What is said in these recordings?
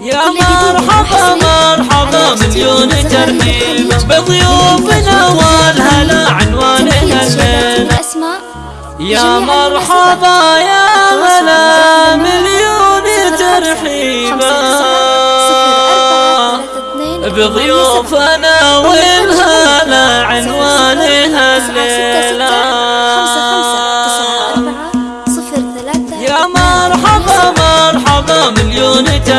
يا مرحبا مرحبا مليون ترحيب بضيوفنا والهلا عنوانها الليلة يا مرحبا يا هلا مليون ترحيب بضيوفنا والهلا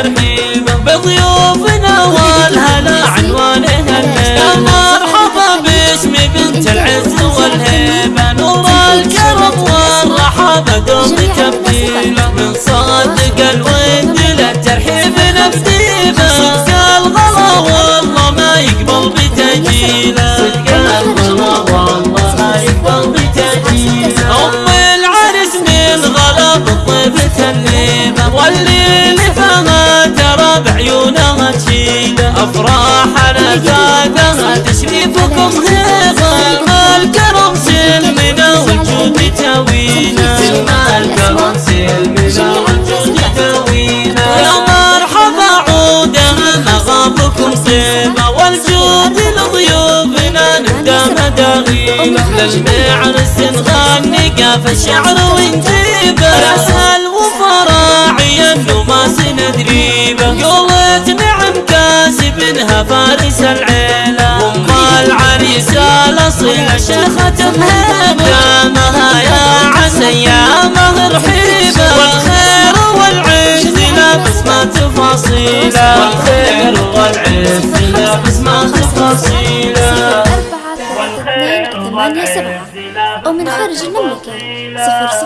ترحيب بضيوفنا والهلا عنوانها الليلة يا مرحبا باسم بنت العز والهيبة. نور الكرم والرحابة. دوم بعيونها تشيله أفراحنا زادها. تشريفكم هيبه الكرم سلمنا والجود تاوينا. الكرم سلمنا والجود تاوينا. يا مرحبا عودها مغابكم صيبة والجود لضيوفنا نبدا مداغينا. للمعرس نغني قاف الشعر ونجيبه فارس العيلة ام العريس الاصيله شيخة مهيبه دامها يا عسى يا مهر حيبه والخير والعز لابس ما تفاصيله والخير والعز لابس ما تفاصيله أربعة اثنين ثمانية سبعة. أو من خارج المملكة. صفر صفر.